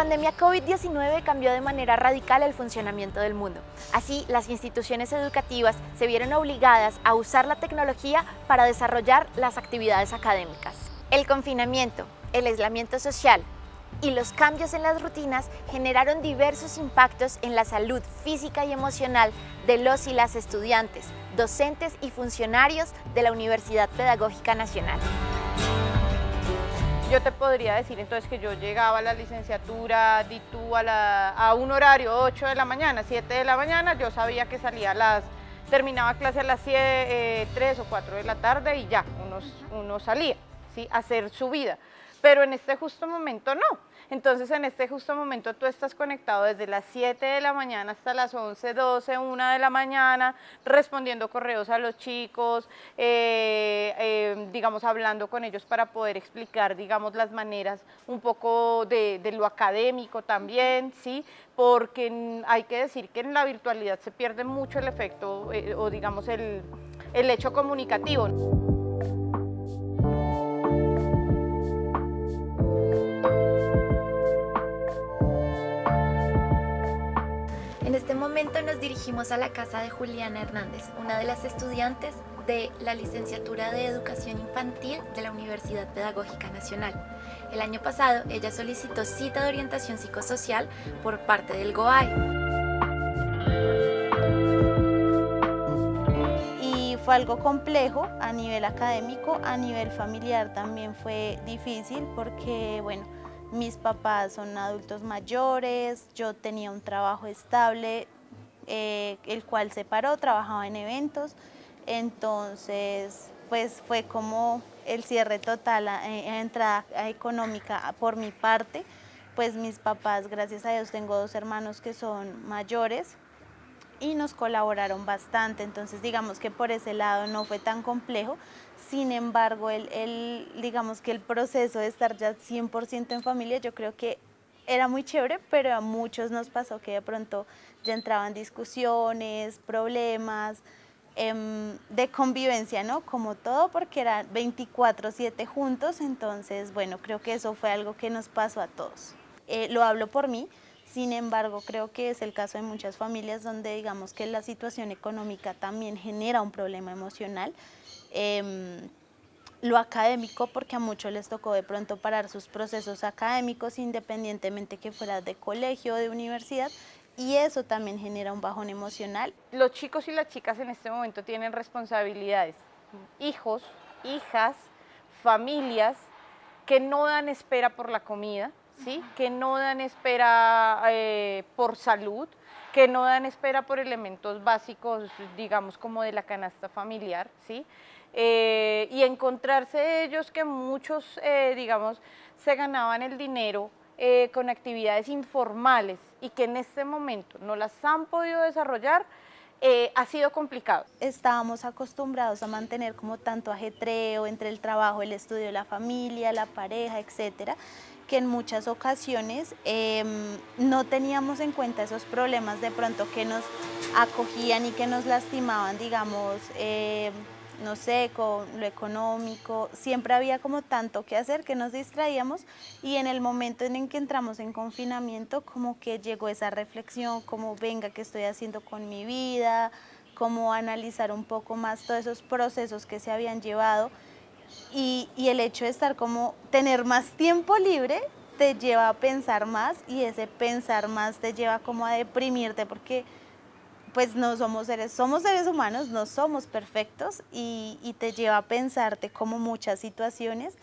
La pandemia COVID-19 cambió de manera radical el funcionamiento del mundo. Así, las instituciones educativas se vieron obligadas a usar la tecnología para desarrollar las actividades académicas. El confinamiento, el aislamiento social y los cambios en las rutinas generaron diversos impactos en la salud física y emocional de los y las estudiantes, docentes y funcionarios de la Universidad Pedagógica Nacional. Yo te podría decir entonces que yo llegaba a la licenciatura DITU a, a un horario 8 de la mañana, 7 de la mañana, yo sabía que salía a las, terminaba clase a las 7, 3 eh, o 4 de la tarde y ya, uno, uno salía, ¿sí? a hacer su vida. Pero en este justo momento no. Entonces en este justo momento tú estás conectado desde las 7 de la mañana hasta las 11, 12, 1 de la mañana, respondiendo correos a los chicos, eh, eh, digamos, hablando con ellos para poder explicar, digamos, las maneras un poco de, lo académico también, ¿sí? Porque hay que decir que en la virtualidad se pierde mucho el efecto eh, o digamos el, el hecho comunicativo. Momento nos dirigimos a la casa de Juliana Hernández, una de las estudiantes de la licenciatura de Educación Infantil de la Universidad Pedagógica Nacional. El año pasado ella solicitó cita de orientación psicosocial por parte del GOAI. Y fue algo complejo a nivel académico, a nivel familiar también fue difícil porque, bueno, mis papás son adultos mayores, yo tenía un trabajo estable, eh, el cual se paró, trabajaba en eventos, entonces pues fue como el cierre total, eh, entrada económica por mi parte, pues mis papás, gracias a Dios, tengo dos hermanos que son mayores y nos colaboraron bastante, entonces digamos que por ese lado no fue tan complejo, sin embargo, el, digamos que el proceso de estar ya 100% en familia, yo creo que era muy chévere, pero a muchos nos pasó que de pronto ya entraban discusiones, problemas em, de convivencia, ¿no? Como todo, porque eran 24-7 juntos, entonces, bueno, creo que eso fue algo que nos pasó a todos. Eh, lo hablo por mí, sin embargo, creo que es el caso de muchas familias donde digamos que la situación económica también genera un problema emocional. Em, lo académico porque a muchos les tocó de pronto parar sus procesos académicos independientemente que fuera de colegio o de universidad y eso también genera un bajón emocional. Los chicos y las chicas en este momento tienen responsabilidades, hijos, hijas, familias que no dan espera por la comida, que no dan espera eh, por salud, que no dan espera por elementos básicos, digamos, como de la canasta familiar, ¿sí? Eh, y encontrarse ellos que muchos, eh, digamos, se ganaban el dinero con actividades informales y que en este momento no las han podido desarrollar, ha sido complicado. Estábamos acostumbrados a mantener como tanto ajetreo entre el trabajo, el estudio, la familia, la pareja, etcétera, que en muchas ocasiones em, no teníamos en cuenta esos problemas de pronto que nos acogían y que nos lastimaban, digamos, em, no sé, con lo económico, siempre había como tanto que hacer que nos distraíamos y en el momento en que entramos en confinamiento como que llegó esa reflexión, como venga, ¿qué estoy haciendo con mi vida? Como analizar un poco más todos esos procesos que se habían llevado y, y el hecho de estar como, tener más tiempo libre te lleva a pensar más y ese pensar más te lleva como a deprimirte porque pues no somos seres, somos seres humanos, no somos perfectos y, te lleva a pensarte como muchas situaciones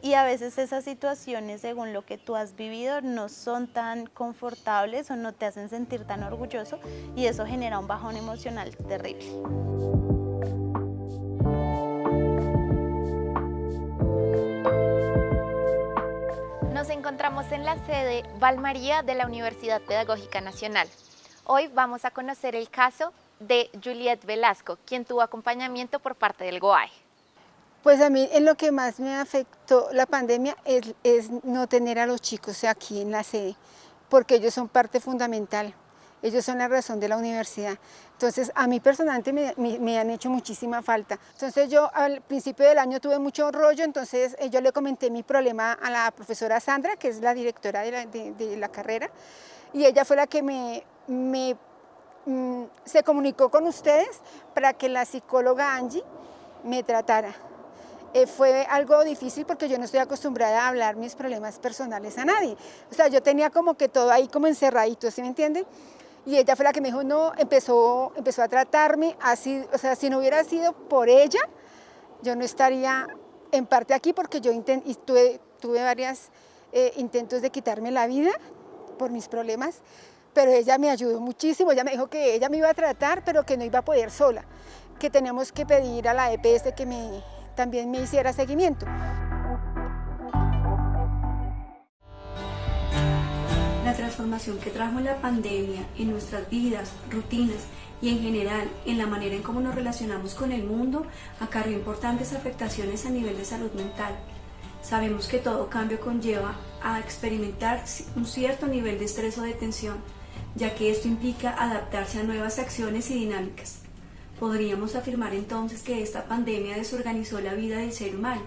y a veces esas situaciones, según lo que tú has vivido, no son tan confortables o no te hacen sentir tan orgulloso y eso genera un bajón emocional terrible. Encontramos en la sede Valmaría de la Universidad Pedagógica Nacional. Hoy vamos a conocer el caso de Juliet Velasco, quien tuvo acompañamiento por parte del GOAE. Pues a mí en lo que más me afectó la pandemia es, no tener a los chicos aquí en la sede, porque ellos son parte fundamental. Ellos son la razón de la universidad. Entonces, a mí personalmente me, han hecho muchísima falta. Entonces, yo al principio del año tuve mucho rollo, entonces eh, yo le comenté mi problema a la profesora Sandra, que es la directora de la, carrera, y ella fue la que me, mm, se comunicó con ustedes para que la psicóloga Angie me tratara. Eh, fue algo difícil porque yo no estoy acostumbrada a hablar mis problemas personales a nadie. O sea, yo tenía como que todo ahí como encerradito, ¿sí me entienden? Y ella fue la que me dijo, no, empezó, empezó a tratarme así, o sea, si no hubiera sido por ella, yo no estaría en parte aquí porque yo tuve, varios eh, intentos de quitarme la vida por mis problemas, pero ella me ayudó muchísimo, ella me dijo que ella me iba a tratar, pero que no iba a poder sola, que teníamos que pedir a la EPS que también me hiciera seguimiento. Transformación que trajo la pandemia en nuestras vidas, rutinas y en general en la manera en cómo nos relacionamos con el mundo acarrió importantes afectaciones a nivel de salud mental. Sabemos que todo cambio conlleva a experimentar un cierto nivel de estrés o de tensión, ya que esto implica adaptarse a nuevas acciones y dinámicas. Podríamos afirmar entonces que esta pandemia desorganizó la vida del ser humano.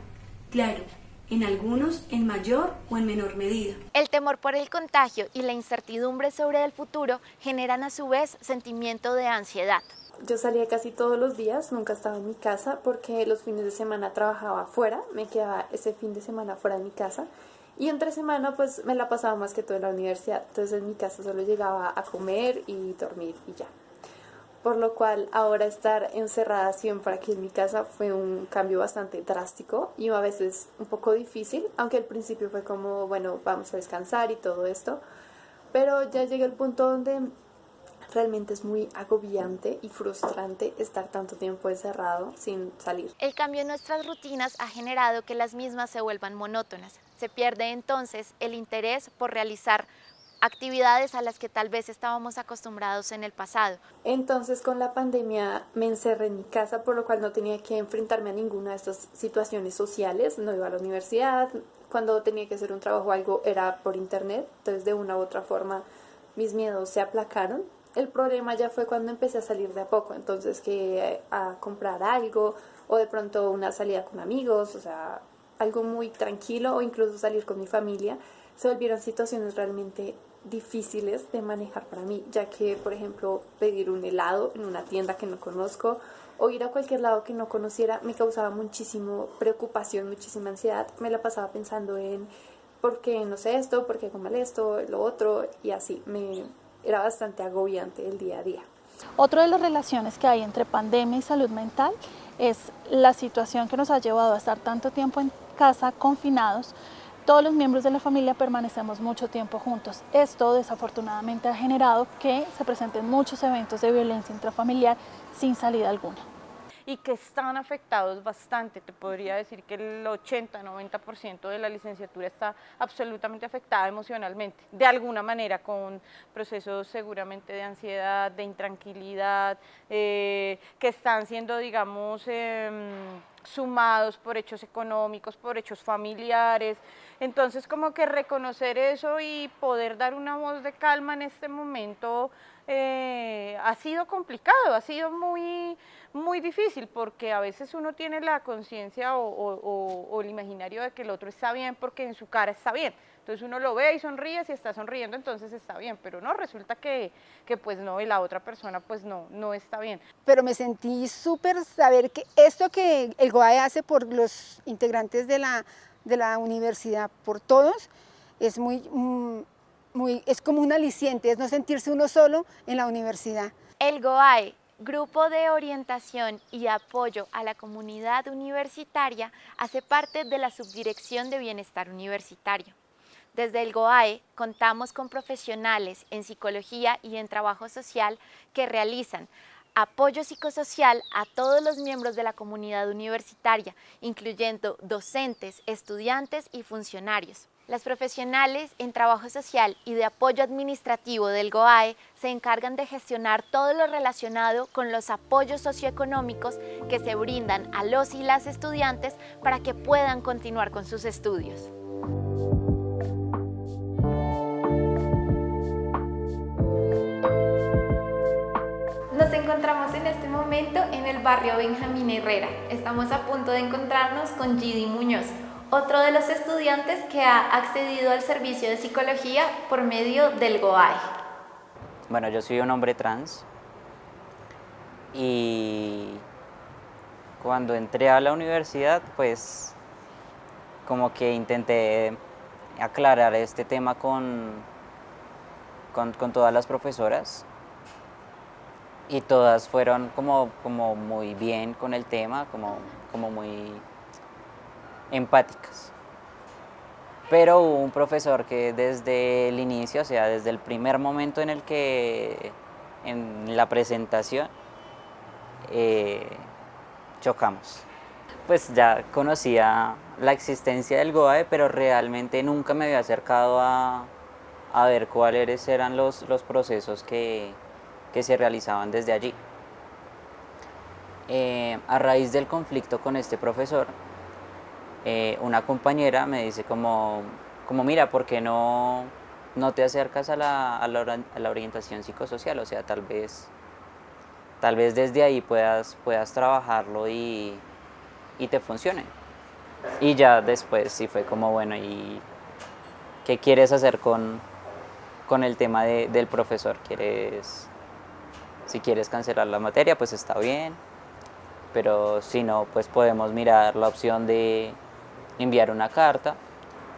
Claro, en algunos en mayor o en menor medida. El temor por el contagio y la incertidumbre sobre el futuro generan a su vez sentimiento de ansiedad. Yo salía casi todos los días, nunca estaba en mi casa porque los fines de semana trabajaba afuera, me quedaba ese fin de semana fuera de mi casa y entre semana pues me la pasaba más que todo en la universidad, entonces en mi casa solo llegaba a comer y dormir y ya por lo cual ahora estar encerrada siempre aquí en mi casa fue un cambio bastante drástico y a veces un poco difícil, aunque al principio fue como, bueno, vamos a descansar y todo esto, pero ya llegué al punto donde realmente es muy agobiante y frustrante estar tanto tiempo encerrado sin salir. El cambio en nuestras rutinas ha generado que las mismas se vuelvan monótonas. Se pierde entonces el interés por realizar actividades a las que tal vez estábamos acostumbrados en el pasado. Entonces con la pandemia me encerré en mi casa, por lo cual no tenía que enfrentarme a ninguna de estas situaciones sociales, no iba a la universidad, cuando tenía que hacer un trabajo o algo era por internet, entonces de una u otra forma mis miedos se aplacaron. El problema ya fue cuando empecé a salir de a poco, entonces que a comprar algo o de pronto una salida con amigos, o sea, algo muy tranquilo o incluso salir con mi familia se volvieron situaciones realmente difíciles de manejar para mí, ya que, por ejemplo, pedir un helado en una tienda que no conozco o ir a cualquier lado que no conociera me causaba muchísimo preocupación, muchísima ansiedad. Me la pasaba pensando en por qué no sé esto, por qué hago mal esto, lo otro, y así. Me era bastante agobiante el día a día. Otra de las relaciones que hay entre pandemia y salud mental es la situación que nos ha llevado a estar tanto tiempo en casa confinados todos los miembros de la familia permanecemos mucho tiempo juntos. Esto desafortunadamente ha generado que se presenten muchos eventos de violencia intrafamiliar sin salida alguna y que están afectados bastante. Te podría decir que el 80-90% de la licenciatura está absolutamente afectada emocionalmente, de alguna manera, con procesos seguramente de ansiedad, de intranquilidad, eh, que están siendo, digamos, em, sumados por hechos económicos, por hechos familiares. Entonces, como que reconocer eso y poder dar una voz de calma en este momento eh, ha sido complicado, ha sido muy, muy difícil porque a veces uno tiene la conciencia o, el imaginario de que el otro está bien porque en su cara está bien. Entonces uno lo ve y sonríe, si está sonriendo entonces está bien, pero no, resulta que, que pues no, y la otra persona pues no, no está bien. Pero me sentí súper saber que esto que el GOAE hace por los integrantes de la, de la universidad, por todos, es muy, mm, muy, es como un aliciente, es no sentirse uno solo en la universidad. El GOAE Grupo de Orientación y Apoyo a la Comunidad Universitaria hace parte de la Subdirección de Bienestar Universitario. Desde el GOAE contamos con profesionales en psicología y en trabajo social que realizan apoyo psicosocial a todos los miembros de la comunidad universitaria, incluyendo docentes, estudiantes y funcionarios. Las profesionales en trabajo social y de apoyo administrativo del GOAE se encargan de gestionar todo lo relacionado con los apoyos socioeconómicos que se brindan a los y las estudiantes para que puedan continuar con sus estudios. Encontramos en este momento en el barrio Benjamín Herrera. Estamos a punto de encontrarnos con Gidi Muñoz, otro de los estudiantes que ha accedido al servicio de psicología por medio del GOAE. Bueno, yo soy un hombre trans y cuando entré a la universidad, pues como que intenté aclarar este tema con, con, con todas las profesoras y todas fueron como, como muy bien con el tema, como, como muy empáticas. Pero hubo un profesor que desde el inicio, o sea, desde el primer momento en el que, en la presentación, eh, chocamos. Pues ya conocía la existencia del GOAE, pero realmente nunca me había acercado a, a ver cuáles eran los, los procesos que, que se realizaban desde allí. Eh, a raíz del conflicto con este profesor, eh, una compañera me dice como, como mira, ¿por qué no, no te acercas a la, a, la, orientación psicosocial? O sea, tal vez, tal vez desde ahí puedas, puedas trabajarlo y, y te funcione. Y ya después sí fue como, bueno, ¿y qué quieres hacer con, con el tema de, del profesor? ¿Quieres si quieres cancelar la materia, pues está bien, pero si no, pues podemos mirar la opción de enviar una carta.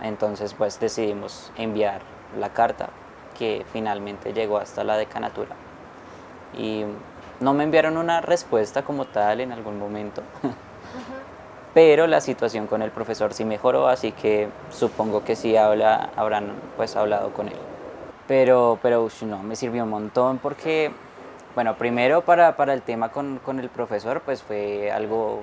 Entonces, pues decidimos enviar la carta que finalmente llegó hasta la decanatura. Y no me enviaron una respuesta como tal en algún momento, pero la situación con el profesor sí mejoró, así que supongo que sí habla, habrán pues hablado con él. Pero, pero no, me sirvió un montón porque bueno, primero para, para el tema con, con, el profesor, pues fue algo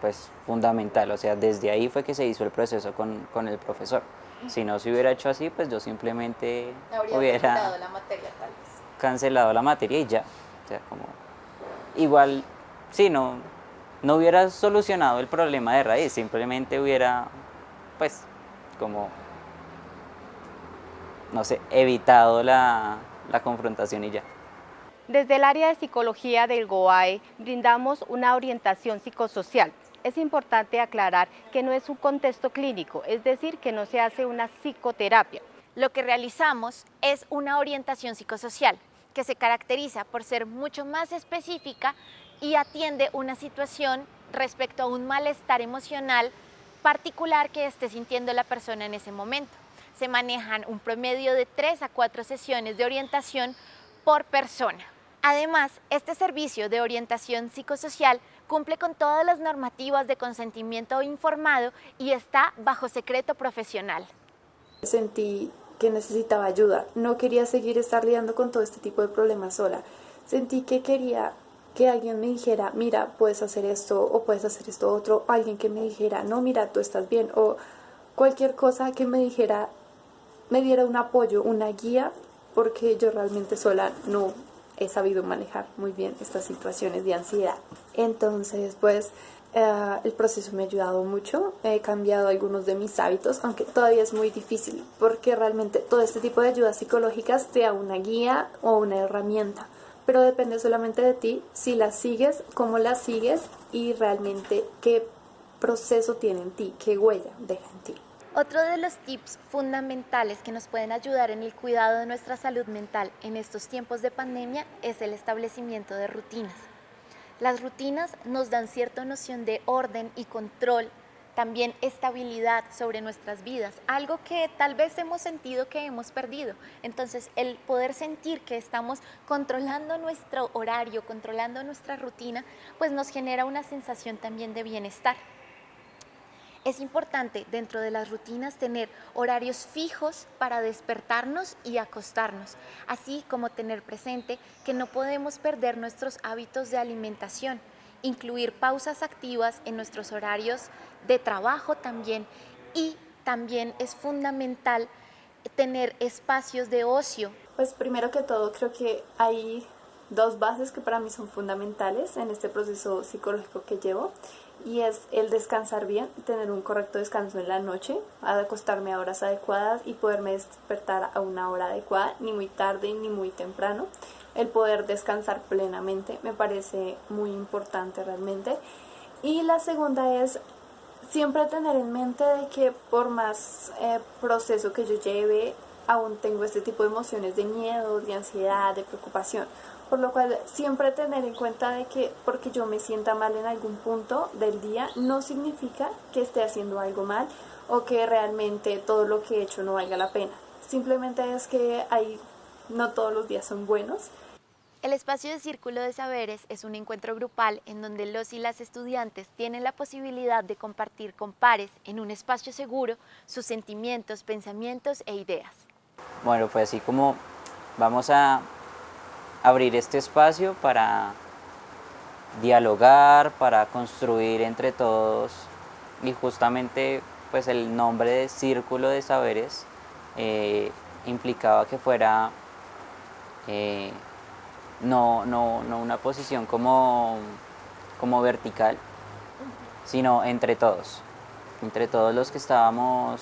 pues fundamental, o sea, desde ahí fue que se hizo el proceso con, con el profesor. Si no se hubiera hecho así, pues yo simplemente hubiera cancelado la materia, tal vez. cancelado la materia y ya. O sea, como igual, sí, no, no hubiera solucionado el problema de raíz, simplemente hubiera, pues, como, no sé, evitado la, la confrontación y ya. Desde el área de psicología del GOAE brindamos una orientación psicosocial. Es importante aclarar que no es un contexto clínico, es decir, que no se hace una psicoterapia. Lo que realizamos es una orientación psicosocial que se caracteriza por ser mucho más específica y atiende una situación respecto a un malestar emocional particular que esté sintiendo la persona en ese momento. Se manejan un promedio de 3 a 4 sesiones de orientación por persona. Además, este servicio de orientación psicosocial cumple con todas las normativas de consentimiento informado y está bajo secreto profesional. Sentí que necesitaba ayuda, no quería seguir estar lidiando con todo este tipo de problemas sola. Sentí que quería que alguien me dijera, mira, puedes hacer esto o puedes hacer esto otro, alguien que me dijera, no, mira, tú estás bien, o cualquier cosa que me dijera, me diera un apoyo, una guía, porque yo realmente sola no he sabido manejar muy bien estas situaciones de ansiedad. Entonces, pues eh, el proceso me ha ayudado mucho, he cambiado algunos de mis hábitos, aunque todavía es muy difícil, porque realmente todo este tipo de ayudas psicológicas te da una guía o una herramienta, pero depende solamente de ti si las sigues, cómo las sigues y realmente qué proceso tiene en ti, qué huella deja en ti. Otro de los tips fundamentales que nos pueden ayudar en el cuidado de nuestra salud mental en estos tiempos de pandemia es el establecimiento de rutinas. Las rutinas nos dan cierta noción de orden y control, también estabilidad sobre nuestras vidas, algo que tal vez hemos sentido que hemos perdido. Entonces, el poder sentir que estamos controlando nuestro horario, controlando nuestra rutina, pues nos genera una sensación también de bienestar. Es importante dentro de las rutinas tener horarios fijos para despertarnos y acostarnos, así como tener presente que no podemos perder nuestros hábitos de alimentación, incluir pausas activas en nuestros horarios de trabajo también y también es fundamental tener espacios de ocio. Pues primero que todo creo que hay dos bases que para mí son fundamentales en este proceso psicológico que llevo y es el descansar bien, tener un correcto descanso en la noche, acostarme a horas adecuadas y poderme despertar a una hora adecuada, ni muy tarde ni muy temprano. el poder descansar plenamente, me parece muy importante realmente. Y la segunda es siempre tener en mente de que por más eh, proceso que yo lleve, aún tengo este tipo de emociones de miedo, de ansiedad, de preocupación. Por lo cual siempre tener en cuenta de que porque yo me sienta mal en algún punto del día no significa que esté haciendo algo mal o que realmente todo lo que he hecho no valga la pena. Simplemente es que hay, no todos los días son buenos el espacio de Círculo de Saberes es un encuentro grupal en donde los y las estudiantes tienen la posibilidad de compartir con pares en un espacio seguro sus sentimientos, pensamientos e ideas. Bueno, pues así como vamos a abrir este espacio para dialogar, para construir entre todos y justamente pues el nombre de Círculo de Saberes eh, implicaba que fuera eh, no, no, no una posición como, como vertical, sino entre todos, entre todos los que estábamos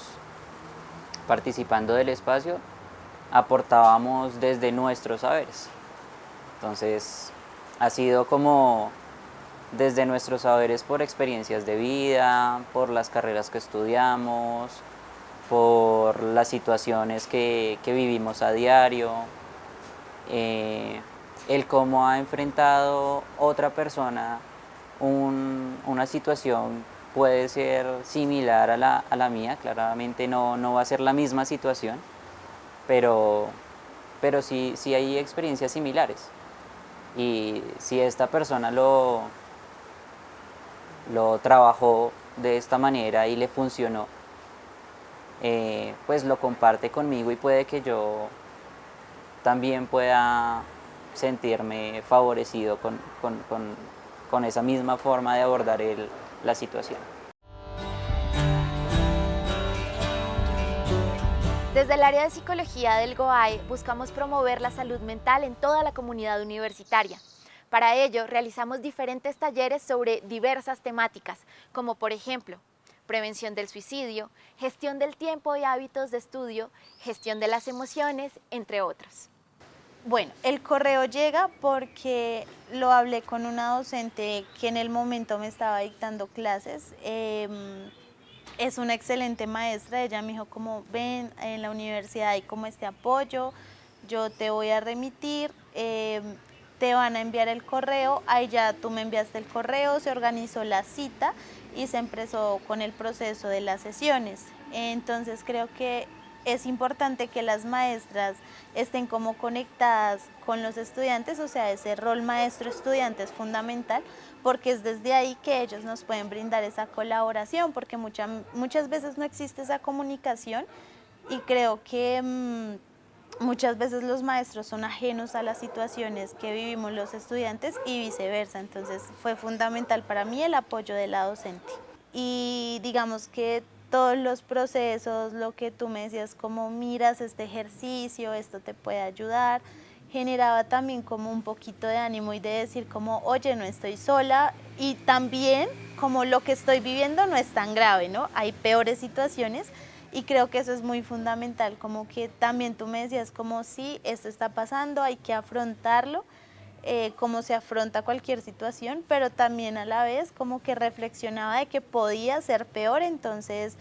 participando del espacio, aportábamos desde nuestros saberes. Entonces, ha sido como desde nuestros saberes por experiencias de vida, por las carreras que estudiamos, por las situaciones que, vivimos a diario, eh, el cómo ha enfrentado otra persona una situación puede ser similar a la, mía, claramente no, no, va a ser la misma situación, pero, pero sí, sí hay experiencias similares. Y si esta persona lo, lo trabajó de esta manera y le funcionó, eh, pues lo comparte conmigo y puede que yo también pueda sentirme favorecido con, esa misma forma de abordar la situación. Desde el área de psicología del GOAE buscamos promover la salud mental en toda la comunidad universitaria. Para ello realizamos diferentes talleres sobre diversas temáticas, como por ejemplo, prevención del suicidio, gestión del tiempo y hábitos de estudio, gestión de las emociones, entre otros. Bueno, el correo llega porque lo hablé con una docente que en el momento me estaba dictando clases. Em, es una excelente maestra, ella me dijo como ven en la universidad hay como este apoyo, yo te voy a remitir, em, te van a enviar el correo, ahí ya tú me enviaste el correo, se organizó la cita y se empezó con el proceso de las sesiones. Entonces creo que es importante que las maestras estén como conectadas con los estudiantes, o sea, ese rol maestro-estudiante es fundamental porque es desde ahí que ellos nos pueden brindar esa colaboración, porque muchas veces no existe esa comunicación y creo que mm, muchas veces los maestros son ajenos a las situaciones que vivimos los estudiantes y viceversa, entonces fue fundamental para mí el apoyo de la docente. Y digamos que todos los procesos, lo que tú me decías, como miras este ejercicio, esto te puede ayudar, generaba también como un poquito de ánimo y de decir como, oye, no estoy sola y también como lo que estoy viviendo no es tan grave, ¿no? Hay peores situaciones y creo que eso es muy fundamental, como que también tú me decías como, sí, esto está pasando, hay que afrontarlo eh, cómo se afronta cualquier situación, pero también a la vez como que reflexionaba de que podía ser peor, entonces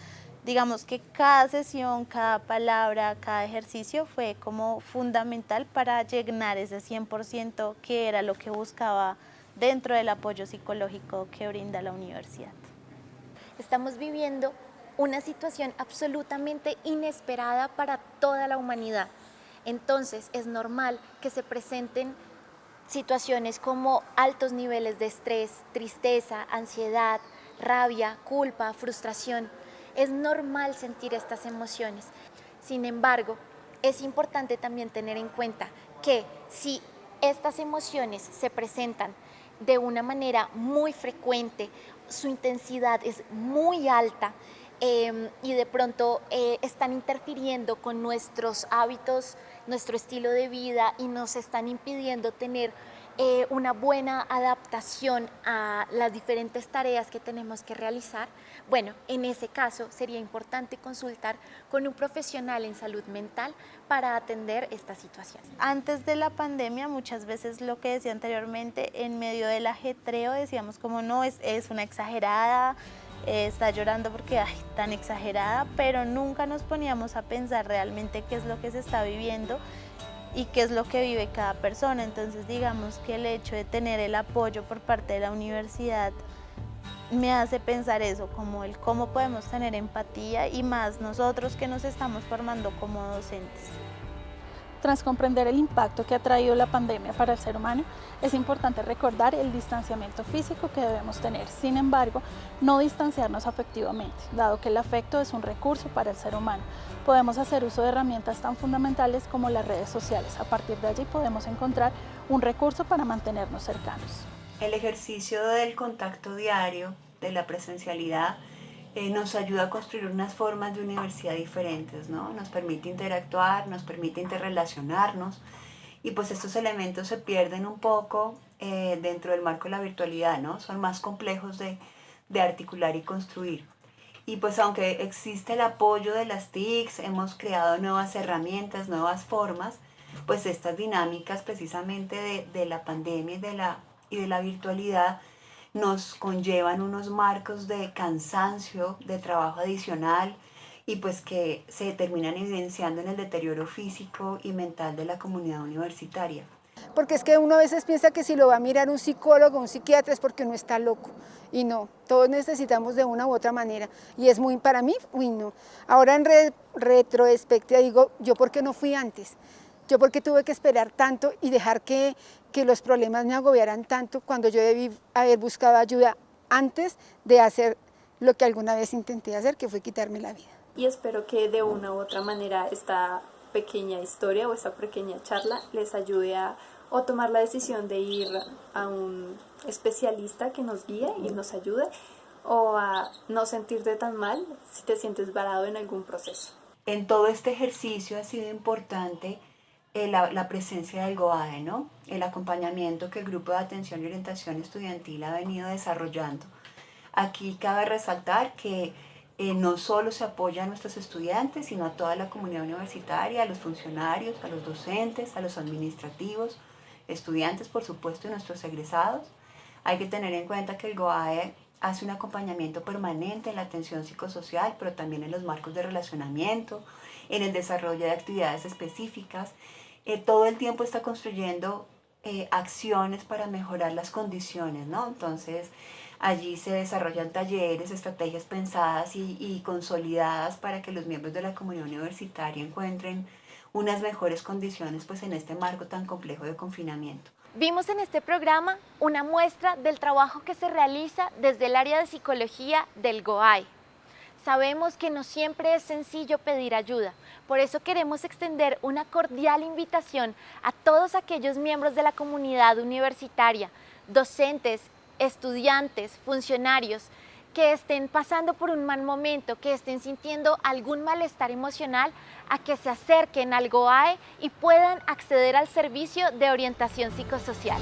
digamos que cada sesión, cada palabra, cada ejercicio fue como fundamental para llenar ese 100% que era lo que buscaba dentro del apoyo psicológico que brinda la universidad. Estamos viviendo una situación absolutamente inesperada para toda la humanidad. Entonces es normal que se presenten situaciones como altos niveles de estrés, tristeza, ansiedad, rabia, culpa, frustración. Es normal sentir estas emociones. Sin embargo, es importante también tener en cuenta que si estas emociones se presentan de una manera muy frecuente, su intensidad es muy alta, Em, y de pronto eh, están interfiriendo con nuestros hábitos, nuestro estilo de vida y nos están impidiendo tener eh, una buena adaptación a las diferentes tareas que tenemos que realizar, bueno, en ese caso sería importante consultar con un profesional en salud mental para atender esta situación. Antes de la pandemia, muchas veces lo que decía anteriormente, en medio del ajetreo decíamos como no, es, es una exagerada, eh, está llorando porque ay, tan exagerada, pero nunca nos poníamos a pensar realmente qué es lo que se está viviendo y qué es lo que vive cada persona. Entonces digamos que el hecho de tener el apoyo por parte de la universidad me hace pensar eso, como el cómo podemos tener empatía y más nosotros que nos estamos formando como docentes. Tras comprender el impacto que ha traído la pandemia para el ser humano, es importante recordar el distanciamiento físico que debemos tener. Sin embargo, no distanciarnos afectivamente, dado que el afecto es un recurso para el ser humano. Podemos hacer uso de herramientas tan fundamentales como las redes sociales. A partir de allí podemos encontrar un recurso para mantenernos cercanos. El ejercicio del contacto diario, de la presencialidad, eh, nos ayuda a construir unas formas de universidad diferentes, ¿no? Nos permite interactuar, nos permite interrelacionarnos y pues estos elementos se pierden un poco eh, dentro del marco de la virtualidad, ¿no? Son más complejos de, de articular y construir. Y pues aunque existe el apoyo de las TICs, hemos creado nuevas herramientas, nuevas formas, pues estas dinámicas precisamente de, de la pandemia y de la, y de la virtualidad nos conllevan unos marcos de cansancio, de trabajo adicional y pues que se terminan evidenciando en el deterioro físico y mental de la comunidad universitaria. Porque es que uno a veces piensa que si lo va a mirar un psicólogo, un psiquiatra es porque uno está loco. Y no, todos necesitamos de una u otra manera. Y es muy, para mí, uy no. Ahora en re, retrospectiva digo, ¿yo por qué no fui antes? ¿Yo por qué tuve que esperar tanto y dejar que que los problemas me agobiaran tanto cuando yo debí haber buscado ayuda antes de hacer lo que alguna vez intenté hacer, que fue quitarme la vida. Y espero que de una u otra manera esta pequeña historia o esta pequeña charla les ayude a o tomar la decisión de ir a un especialista que nos guíe y nos ayude o a no sentirte tan mal si te sientes varado en algún proceso. En todo este ejercicio ha sido importante eh, la, presencia del GOAE, ¿no? el acompañamiento que el Grupo de Atención y Orientación Estudiantil ha venido desarrollando. Aquí cabe resaltar que eh, no solo se apoya a nuestros estudiantes, sino a toda la comunidad universitaria, a los funcionarios, a los docentes, a los administrativos, estudiantes, por supuesto, y nuestros egresados. Hay que tener en cuenta que el GOAE hace un acompañamiento permanente en la atención psicosocial, pero también en los marcos de relacionamiento, en el desarrollo de actividades específicas eh, todo el tiempo está construyendo eh, acciones para mejorar las condiciones, ¿no? Entonces, allí se desarrollan talleres, estrategias pensadas y, y consolidadas para que los miembros de la comunidad universitaria encuentren unas mejores condiciones pues en este marco tan complejo de confinamiento. Vimos en este programa una muestra del trabajo que se realiza desde el área de psicología del GOAI, Sabemos que no siempre es sencillo pedir ayuda, por eso queremos extender una cordial invitación a todos aquellos miembros de la comunidad universitaria, docentes, estudiantes, funcionarios, que estén pasando por un mal momento, que estén sintiendo algún malestar emocional, a que se acerquen al GOAE y puedan acceder al servicio de orientación psicosocial.